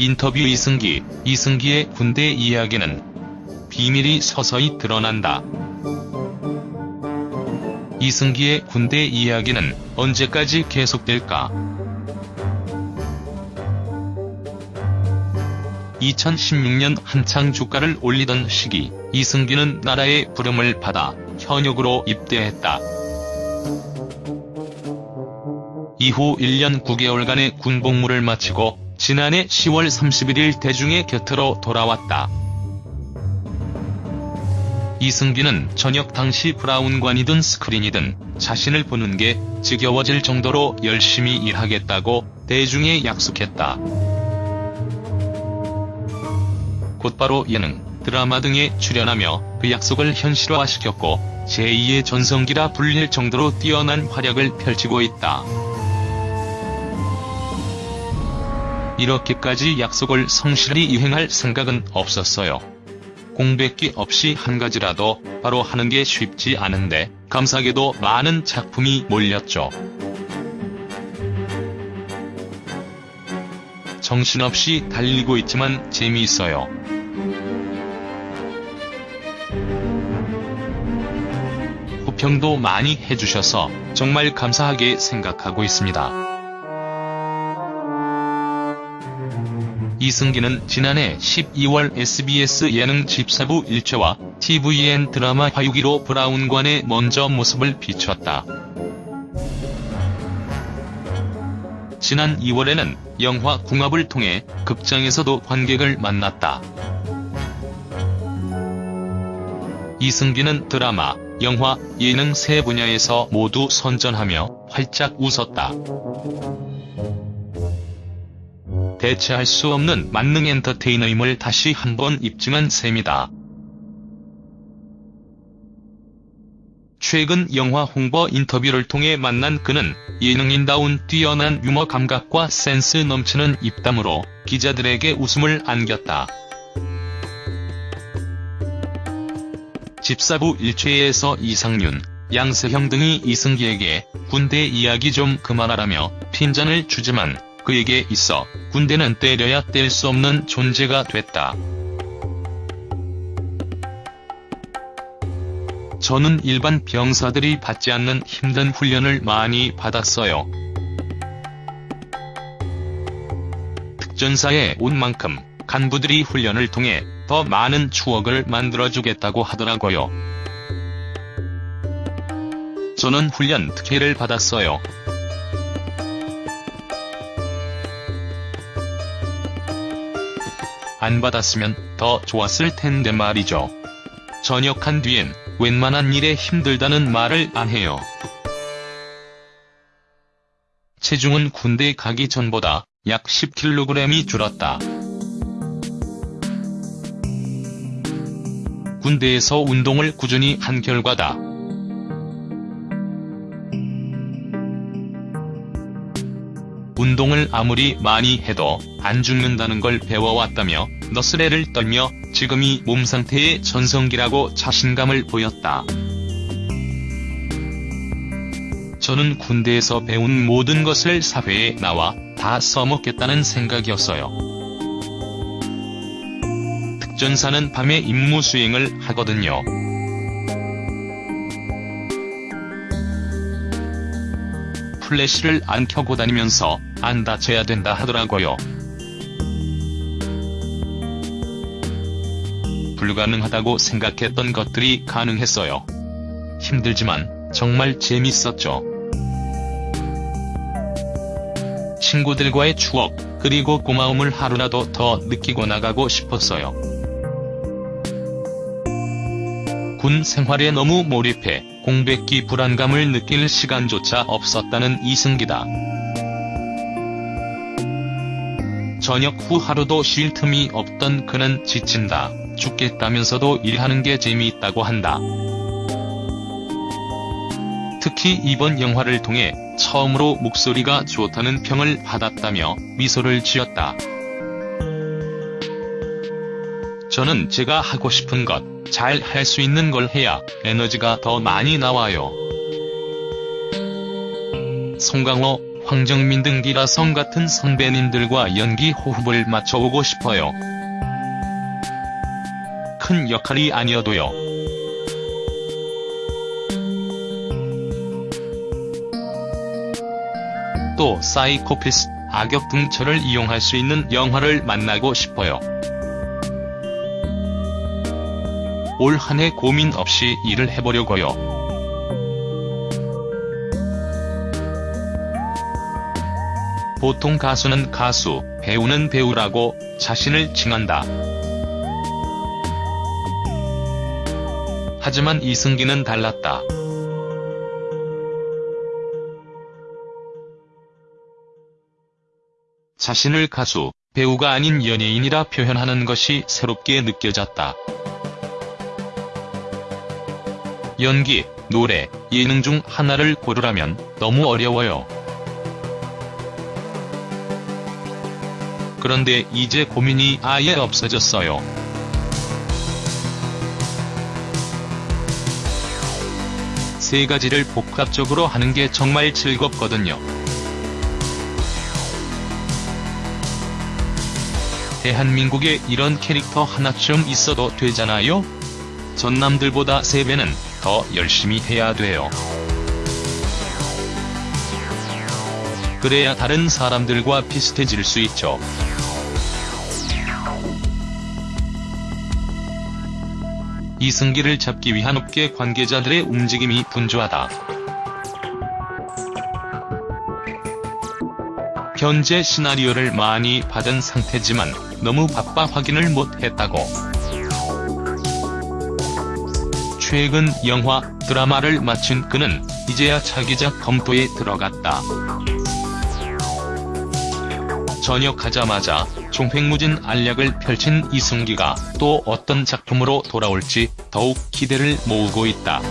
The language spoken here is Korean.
인터뷰 이승기, 이승기의 군대 이야기는 비밀이 서서히 드러난다. 이승기의 군대 이야기는 언제까지 계속될까? 2016년 한창 주가를 올리던 시기, 이승기는 나라의 부름을 받아 현역으로 입대했다. 이후 1년 9개월간의 군복무를 마치고 지난해 10월 31일 대중의 곁으로 돌아왔다. 이승기는 저녁 당시 브라운관이든 스크린이든 자신을 보는 게 지겨워질 정도로 열심히 일하겠다고 대중에 약속했다. 곧바로 예능, 드라마 등에 출연하며 그 약속을 현실화시켰고 제2의 전성기라 불릴 정도로 뛰어난 활약을 펼치고 있다. 이렇게까지 약속을 성실히 이행할 생각은 없었어요. 공백기 없이 한 가지라도 바로 하는 게 쉽지 않은데 감사하게도 많은 작품이 몰렸죠. 정신없이 달리고 있지만 재미있어요. 호평도 많이 해주셔서 정말 감사하게 생각하고 있습니다. 이승기는 지난해 12월 SBS 예능 집사부 일체와 TVN 드라마 화유기로 브라운관의 먼저 모습을 비췄다. 지난 2월에는 영화 궁합을 통해 극장에서도 관객을 만났다. 이승기는 드라마, 영화, 예능 세 분야에서 모두 선전하며 활짝 웃었다. 대체할 수 없는 만능 엔터테이너임을 다시 한번 입증한 셈이다. 최근 영화 홍보 인터뷰를 통해 만난 그는 예능인다운 뛰어난 유머 감각과 센스 넘치는 입담으로 기자들에게 웃음을 안겼다. 집사부 일체에서 이상윤, 양세형 등이 이승기에게 군대 이야기 좀 그만하라며 핀잔을 주지만 그에게 있어 군대는 때려야 뗄 수 없는 존재가 됐다. 저는 일반 병사들이 받지 않는 힘든 훈련을 많이 받았어요. 특전사에 온 만큼 간부들이 훈련을 통해 더 많은 추억을 만들어주겠다고 하더라고요. 저는 훈련 특혜를 받았어요. 안 받았으면 더 좋았을 텐데 말이죠. 전역한 뒤엔 웬만한 일에 힘들다는 말을 안 해요. 체중은 군대 가기 전보다 약 10kg이 줄었다. 군대에서 운동을 꾸준히 한 결과다. 운동을 아무리 많이 해도 안 죽는다는 걸 배워왔다며 너스레를 떨며 지금이 몸 상태의 전성기라고 자신감을 보였다. 저는 군대에서 배운 모든 것을 사회에 나와 다 써먹겠다는 생각이었어요. 특전사는 밤에 임무 수행을 하거든요. 플래시를 안 켜고 다니면서 안 다쳐야 된다 하더라고요. 불가능하다고 생각했던 것들이 가능했어요. 힘들지만 정말 재밌었죠. 친구들과의 추억, 그리고 고마움을 하루라도 더 느끼고 나가고 싶었어요. 군 생활에 너무 몰입해 공백기 불안감을 느낄 시간조차 없었다는 이승기다. 저녁 후 하루도 쉴 틈이 없던 그는 지친다, 죽겠다면서도 일하는 게 재미있다고 한다. 특히 이번 영화를 통해 처음으로 목소리가 좋다는 평을 받았다며 미소를 지었다. 저는 제가 하고 싶은 것, 잘 할 수 있는 걸 해야 에너지가 더 많이 나와요. 송강호, 황정민 등 기라성 같은 선배님들과 연기 호흡을 맞춰오고 싶어요. 큰 역할이 아니어도요. 또 사이코패스, 악역 등 저를 이용할 수 있는 영화를 만나고 싶어요. 올 한 해 고민 없이 일을 해보려고요. 보통 가수는 가수, 배우는 배우라고 자신을 칭한다. 하지만 이승기는 달랐다. 자신을 가수, 배우가 아닌 연예인이라 표현하는 것이 새롭게 느껴졌다. 연기, 노래, 예능 중 하나를 고르라면 너무 어려워요. 그런데 이제 고민이 아예 없어졌어요. 세 가지를 복합적으로 하는 게 정말 즐겁거든요. 대한민국에 이런 캐릭터 하나쯤 있어도 되잖아요? 전남들보다 3배는 더 열심히 해야 돼요. 그래야 다른 사람들과 비슷해질 수 있죠. 이승기를 잡기 위한 업계 관계자들의 움직임이 분주하다. 현재 시나리오를 많이 받은 상태지만 너무 바빠 확인을 못했다고. 최근 영화, 드라마를 마친 그는 이제야 차기작 검토에 들어갔다. 전역하자마자 종횡무진 알약을 펼친 이승기가 또 어떤 작품으로 돌아올지 더욱 기대를 모으고 있다.